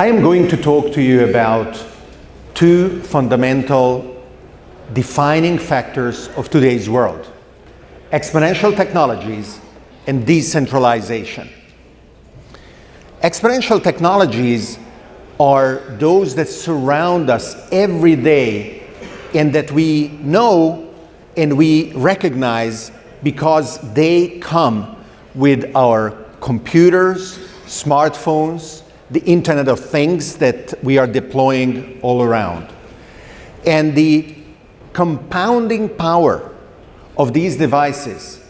I am going to talk to you about two fundamental defining factors of today's world, exponential technologies and decentralization. Exponential technologies are those that surround us every day and that we know and we recognize because they come with our computers, smartphones, the Internet of Things that we are deploying all around. And the compounding power of these devices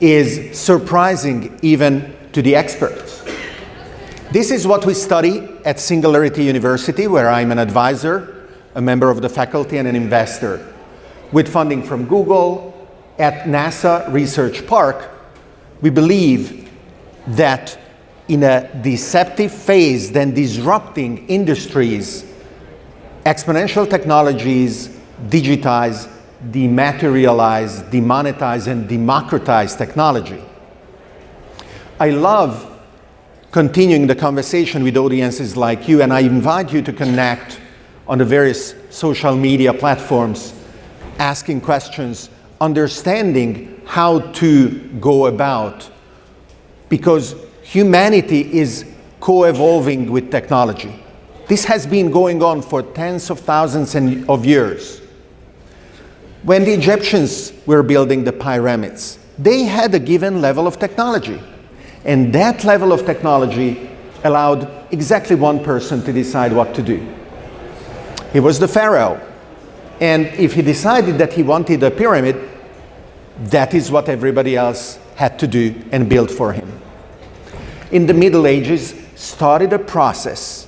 is surprising even to the experts. This is what we study at Singularity University, where I'm an advisor, a member of the faculty and an investor. With funding from Google, at NASA Research Park, we believe that in a deceptive phase, then disrupting industries, exponential technologies digitize, dematerialize, demonetize, and democratize technology. I love continuing the conversation with audiences like you, and I invite you to connect on the various social media platforms, asking questions, understanding how to go about, because humanity is co-evolving with technology. This has been going on for tens of thousands of years. When the Egyptians were building the pyramids, they had a given level of technology. And that level of technology allowed exactly one person to decide what to do. He was the pharaoh. And if he decided that he wanted a pyramid, that is what everybody else had to do and build for him. In the Middle Ages, started a process.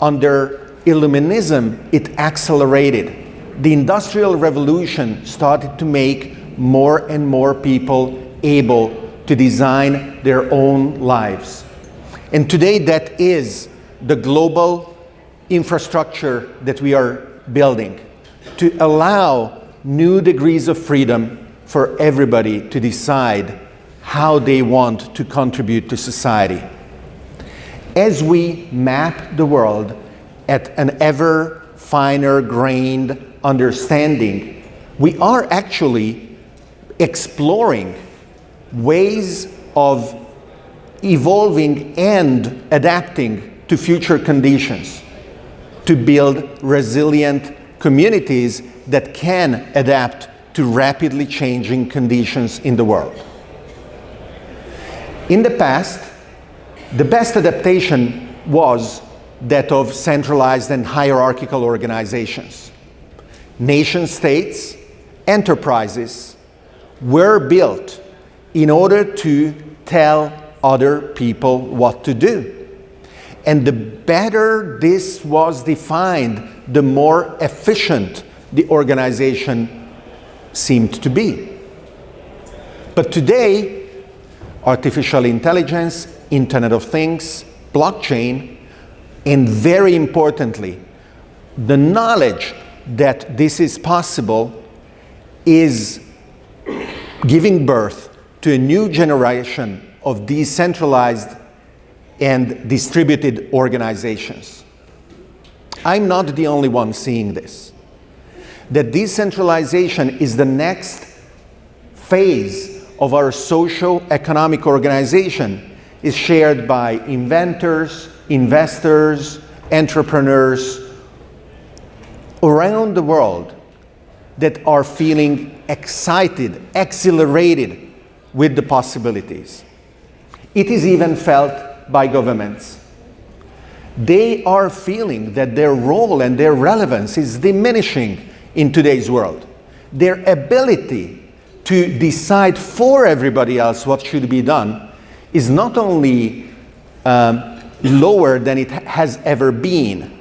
Under Illuminism, it accelerated. The Industrial Revolution started to make more and more people able to design their own lives. And today that is the global infrastructure that we are building to allow new degrees of freedom for everybody to decide how they want to contribute to society. As we map the world at an ever finer grained understanding, we are actually exploring ways of evolving and adapting to future conditions to build resilient communities that can adapt to rapidly changing conditions in the world. In the past, the best adaptation was that of centralized and hierarchical organizations. Nation states, enterprises were built in order to tell other people what to do. And the better this was defined, the more efficient the organization seemed to be. But today, artificial intelligence, Internet of Things, blockchain, and very importantly, the knowledge that this is possible is giving birth to a new generation of decentralized and distributed organizations. I'm not the only one seeing this. That decentralization is the next phase of our socio-economic organization is shared by inventors, investors, entrepreneurs around the world that are feeling excited, exhilarated with the possibilities. It is even felt by governments. They are feeling that their role and their relevance is diminishing in today's world. Their ability to decide for everybody else what should be done is not only um, lower than it has ever been,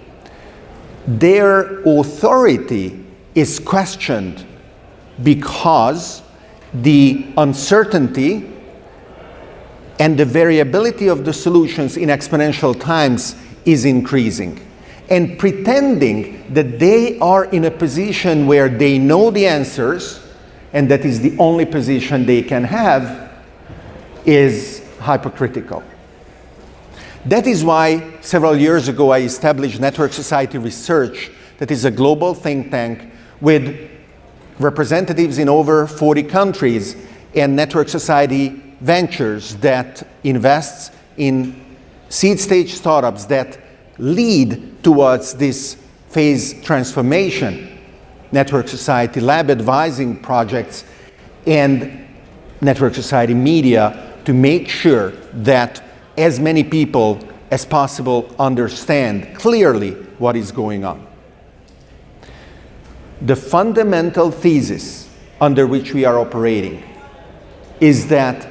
their authority is questioned because the uncertainty and the variability of the solutions in exponential times is increasing. And pretending that they are in a position where they know the answers and that is the only position they can have is hypocritical. That is why several years ago I established Network Society Research, that is a global think tank with representatives in over 40 countries and Network Society Ventures that invests in seed stage startups that lead towards this phase transformation. Network Society Lab advising projects and Network Society Media to make sure that as many people as possible understand clearly what is going on. The fundamental thesis under which we are operating is that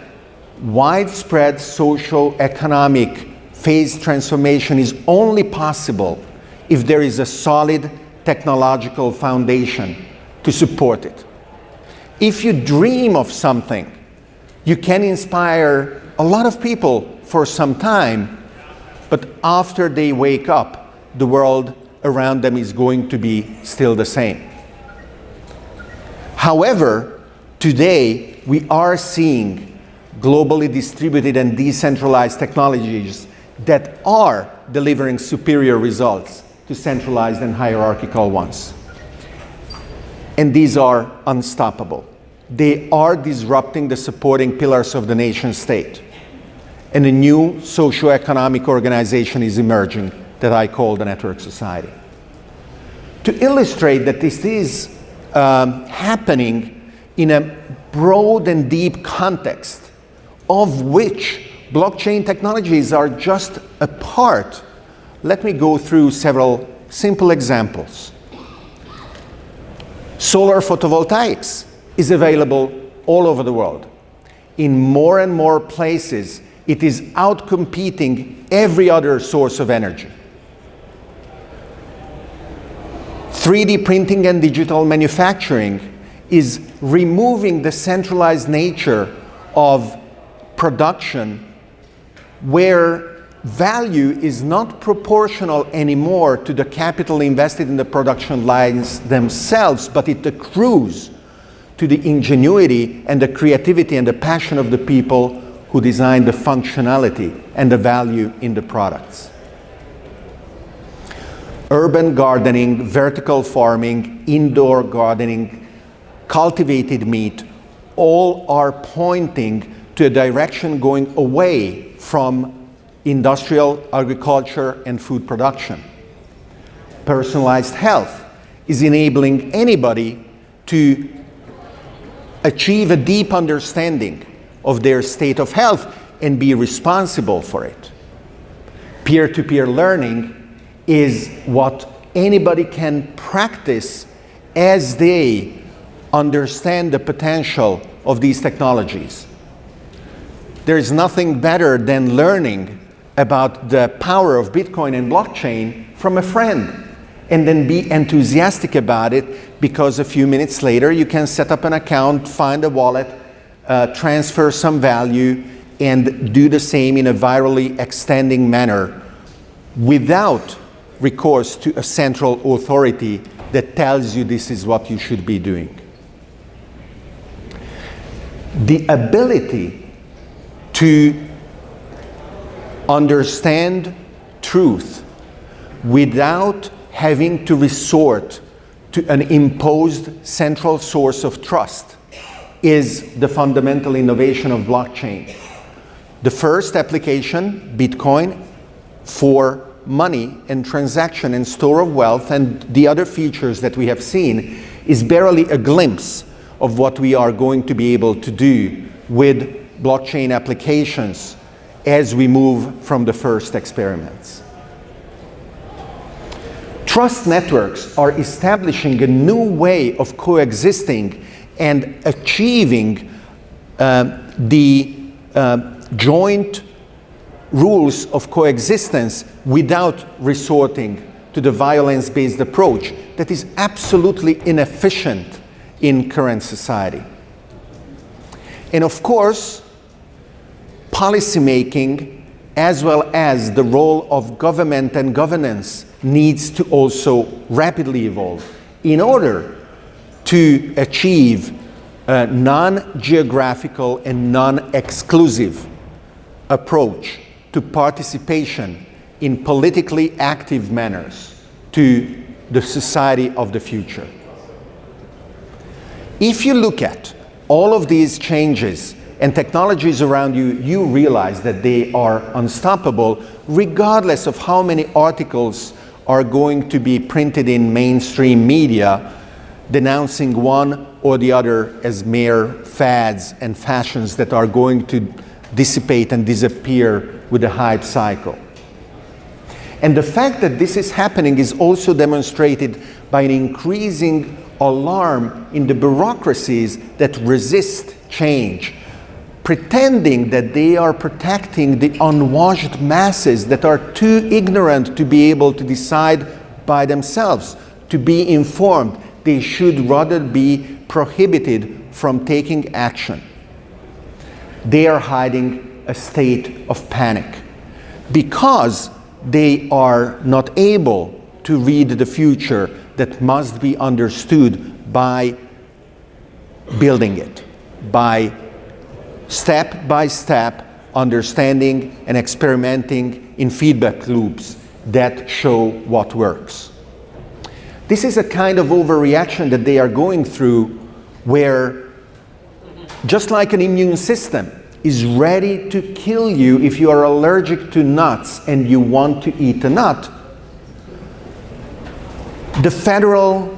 widespread social economic phase transformation is only possible if there is a solid technological foundation to support it. If you dream of something, you can inspire a lot of people for some time, but after they wake up, the world around them is going to be still the same. However, today we are seeing globally distributed and decentralized technologies that are delivering superior results to centralized and hierarchical ones. And these are unstoppable. They are disrupting the supporting pillars of the nation state. And a new socio-economic organization is emerging that I call the network society. To illustrate that this is um, happening in a broad and deep context of which blockchain technologies are just a part let me go through several simple examples. Solar photovoltaics is available all over the world. In more and more places, it is outcompeting every other source of energy. 3D printing and digital manufacturing is removing the centralized nature of production where value is not proportional anymore to the capital invested in the production lines themselves, but it accrues to the ingenuity and the creativity and the passion of the people who design the functionality and the value in the products. Urban gardening, vertical farming, indoor gardening, cultivated meat, all are pointing to a direction going away from industrial, agriculture, and food production. Personalized health is enabling anybody to achieve a deep understanding of their state of health and be responsible for it. Peer-to-peer -peer learning is what anybody can practice as they understand the potential of these technologies. There is nothing better than learning about the power of Bitcoin and blockchain from a friend and then be enthusiastic about it because a few minutes later you can set up an account, find a wallet, uh, transfer some value and do the same in a virally extending manner without recourse to a central authority that tells you this is what you should be doing. The ability to understand truth without having to resort to an imposed central source of trust is the fundamental innovation of blockchain. The first application, Bitcoin, for money and transaction and store of wealth and the other features that we have seen is barely a glimpse of what we are going to be able to do with blockchain applications as we move from the first experiments. Trust networks are establishing a new way of coexisting and achieving uh, the uh, joint rules of coexistence without resorting to the violence-based approach that is absolutely inefficient in current society. And of course, policymaking as well as the role of government and governance needs to also rapidly evolve in order to achieve a non-geographical and non-exclusive approach to participation in politically active manners to the society of the future. If you look at all of these changes and technologies around you, you realize that they are unstoppable regardless of how many articles are going to be printed in mainstream media denouncing one or the other as mere fads and fashions that are going to dissipate and disappear with the hype cycle. And the fact that this is happening is also demonstrated by an increasing alarm in the bureaucracies that resist change, pretending that they are protecting the unwashed masses that are too ignorant to be able to decide by themselves, to be informed. They should rather be prohibited from taking action. They are hiding a state of panic because they are not able to read the future that must be understood by building it, by step by step understanding and experimenting in feedback loops that show what works. This is a kind of overreaction that they are going through where just like an immune system is ready to kill you if you are allergic to nuts and you want to eat a nut, the Federal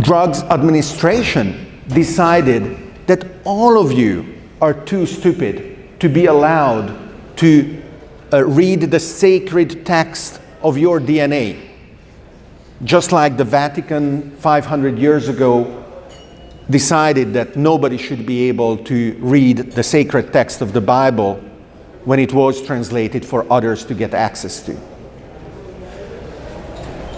Drugs Administration decided that all of you are too stupid to be allowed to uh, read the sacred text of your DNA. Just like the Vatican 500 years ago decided that nobody should be able to read the sacred text of the Bible when it was translated for others to get access to.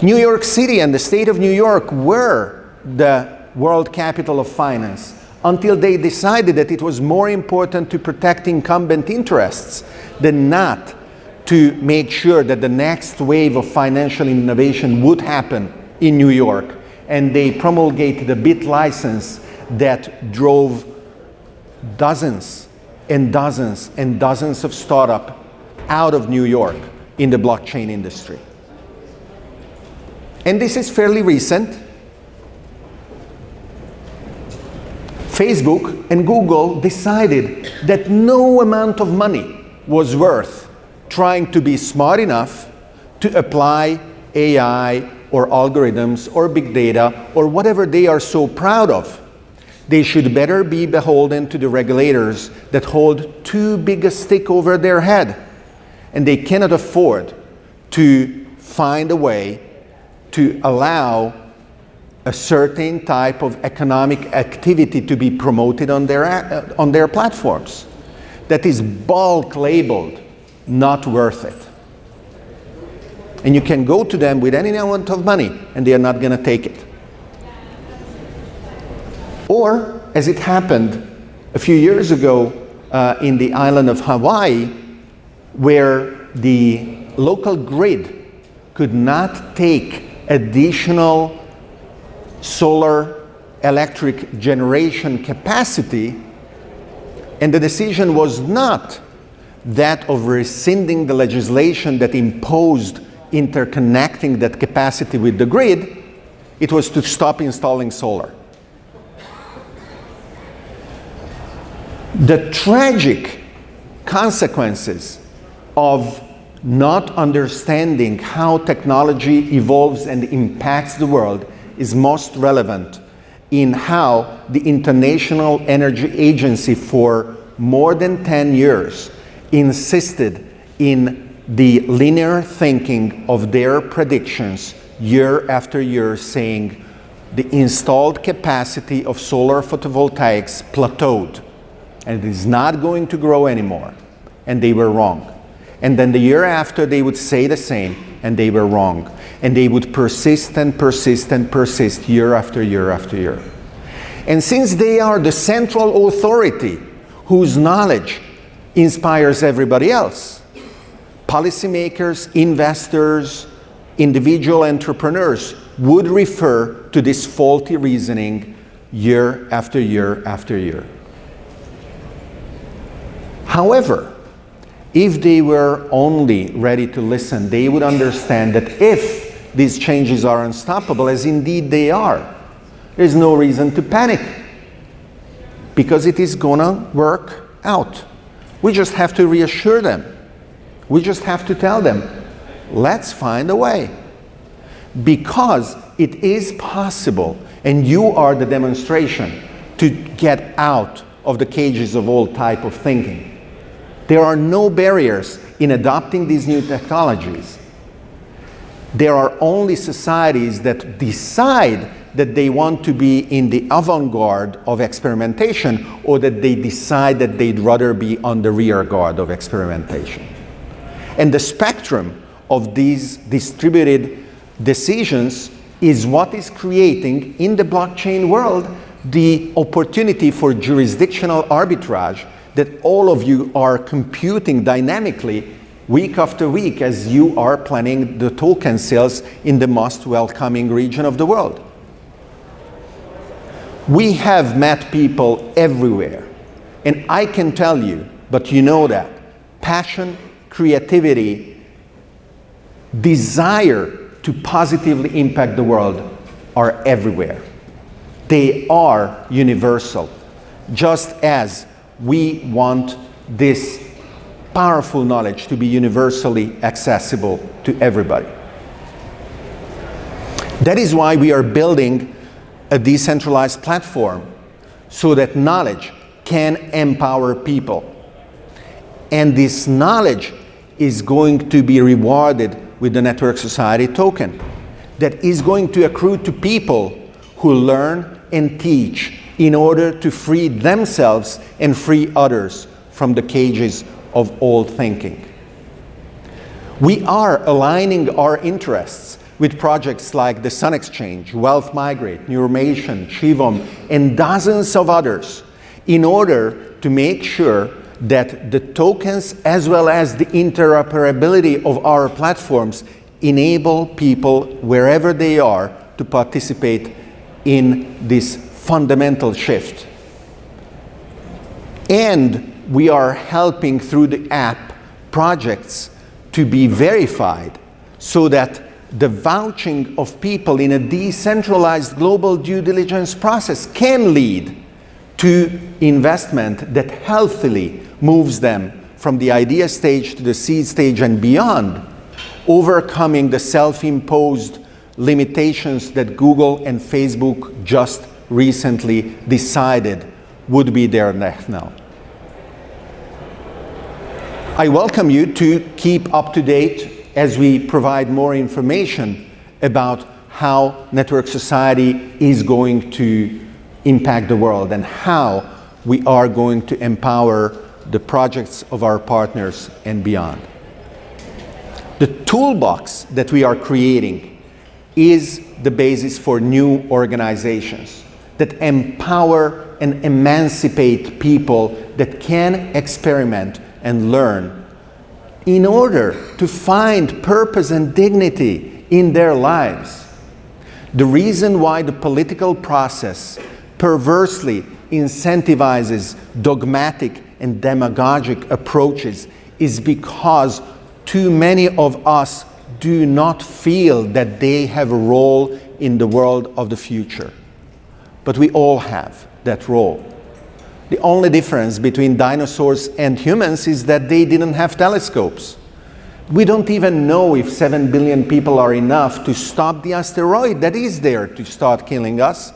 New York City and the state of New York were the world capital of finance until they decided that it was more important to protect incumbent interests than not to make sure that the next wave of financial innovation would happen in New York. And they promulgated a BIT license that drove dozens and dozens and dozens of startups out of New York in the blockchain industry. And this is fairly recent. Facebook and Google decided that no amount of money was worth trying to be smart enough to apply AI or algorithms or big data or whatever they are so proud of. They should better be beholden to the regulators that hold too big a stick over their head. And they cannot afford to find a way to allow a certain type of economic activity to be promoted on their, uh, on their platforms that is bulk labeled not worth it. And you can go to them with any amount of money and they are not going to take it. Or, as it happened a few years ago uh, in the island of Hawaii, where the local grid could not take additional solar electric generation capacity, and the decision was not that of rescinding the legislation that imposed interconnecting that capacity with the grid, it was to stop installing solar. The tragic consequences of not understanding how technology evolves and impacts the world is most relevant in how the International Energy Agency for more than 10 years insisted in the linear thinking of their predictions year after year saying the installed capacity of solar photovoltaics plateaued and it is not going to grow anymore. And they were wrong. And then the year after, they would say the same, and they were wrong. And they would persist and persist and persist year after year after year. And since they are the central authority whose knowledge inspires everybody else, policymakers, investors, individual entrepreneurs would refer to this faulty reasoning year after year after year. However, if they were only ready to listen, they would understand that if these changes are unstoppable, as indeed they are, there's no reason to panic because it is gonna work out. We just have to reassure them. We just have to tell them, let's find a way. Because it is possible, and you are the demonstration to get out of the cages of all type of thinking. There are no barriers in adopting these new technologies. There are only societies that decide that they want to be in the avant-garde of experimentation or that they decide that they'd rather be on the rear guard of experimentation. And the spectrum of these distributed decisions is what is creating in the blockchain world the opportunity for jurisdictional arbitrage that all of you are computing dynamically week after week as you are planning the token sales in the most welcoming region of the world. We have met people everywhere. And I can tell you, but you know that, passion, creativity, desire to positively impact the world are everywhere. They are universal, just as we want this powerful knowledge to be universally accessible to everybody. That is why we are building a decentralized platform so that knowledge can empower people. And this knowledge is going to be rewarded with the Network Society token that is going to accrue to people who learn and teach in order to free themselves and free others from the cages of old thinking. We are aligning our interests with projects like the Sun Exchange, Wealth Migrate, Neuromation, Shivom, and dozens of others in order to make sure that the tokens as well as the interoperability of our platforms enable people wherever they are to participate in this fundamental shift. And we are helping through the app projects to be verified so that the vouching of people in a decentralized global due diligence process can lead to investment that healthily moves them from the idea stage to the seed stage and beyond, overcoming the self-imposed limitations that Google and Facebook just recently decided would be their next now. I welcome you to keep up to date as we provide more information about how Network Society is going to impact the world and how we are going to empower the projects of our partners and beyond. The toolbox that we are creating is the basis for new organizations that empower and emancipate people that can experiment and learn in order to find purpose and dignity in their lives. The reason why the political process perversely incentivizes dogmatic and demagogic approaches is because too many of us do not feel that they have a role in the world of the future. But we all have that role. The only difference between dinosaurs and humans is that they didn't have telescopes. We don't even know if 7 billion people are enough to stop the asteroid that is there to start killing us.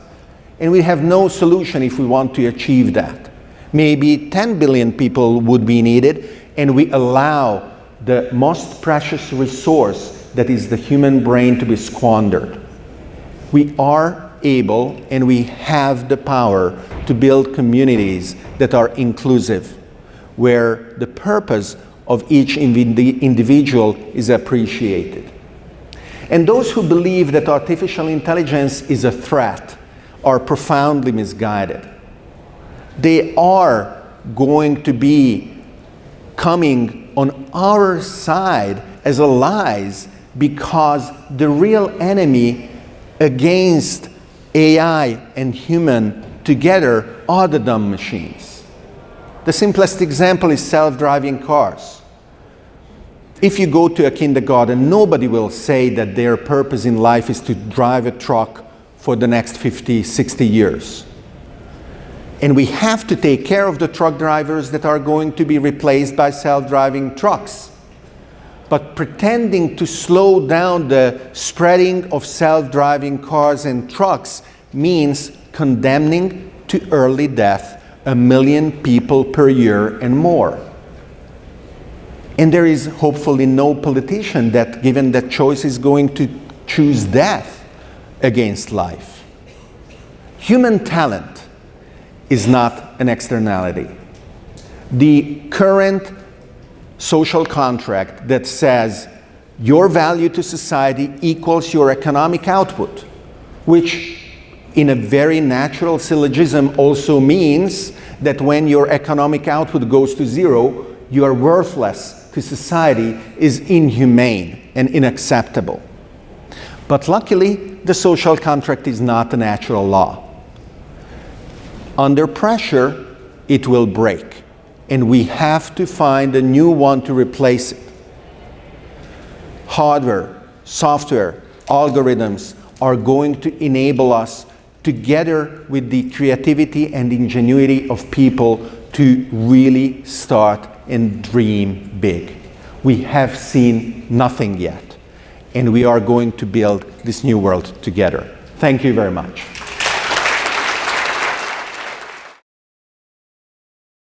And we have no solution if we want to achieve that. Maybe 10 billion people would be needed, and we allow the most precious resource that is the human brain to be squandered. We are able and we have the power to build communities that are inclusive, where the purpose of each individual is appreciated. And those who believe that artificial intelligence is a threat are profoundly misguided. They are going to be coming on our side as allies because the real enemy against AI and human together are the dumb machines. The simplest example is self-driving cars. If you go to a kindergarten, nobody will say that their purpose in life is to drive a truck for the next 50, 60 years. And we have to take care of the truck drivers that are going to be replaced by self-driving trucks. But pretending to slow down the spreading of self-driving cars and trucks means condemning to early death a million people per year and more. And there is hopefully no politician that, given that choice, is going to choose death against life. Human talent is not an externality. The current social contract that says your value to society equals your economic output, which in a very natural syllogism also means that when your economic output goes to zero, you are worthless to society is inhumane and unacceptable. But luckily, the social contract is not a natural law. Under pressure, it will break, and we have to find a new one to replace it. Hardware, software, algorithms are going to enable us together with the creativity and ingenuity of people to really start and dream big. We have seen nothing yet, and we are going to build this new world together. Thank you very much.